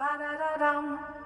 Ba-da-da-dum.